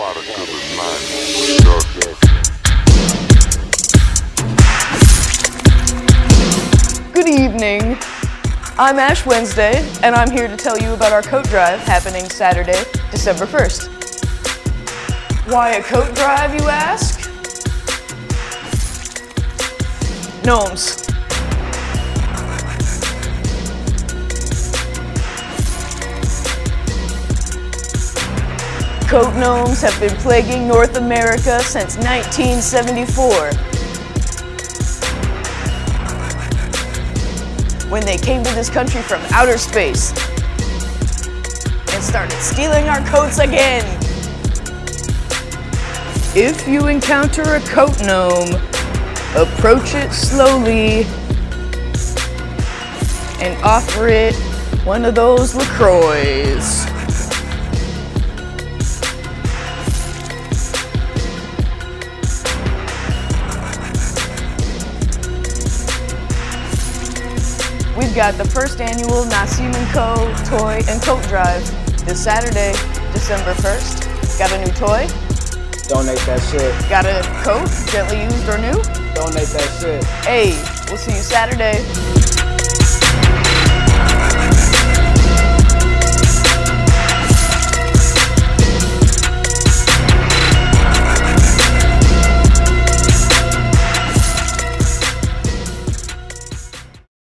product of mind. Good evening. I'm Ash Wednesday, and I'm here to tell you about our coat drive happening Saturday, December 1st. Why a coat drive, you ask? Gnomes. Coat gnomes have been plaguing North America since 1974. when they came to this country from outer space and started stealing our coats again. If you encounter a coat gnome, approach it slowly and offer it one of those LaCroix. We've got the first annual Nassim & Co. Toy and Coat Drive this Saturday, December 1st. Got a new toy? Donate that shit. Got a coat, gently used or new? Donate that shit. Hey, we'll see you Saturday.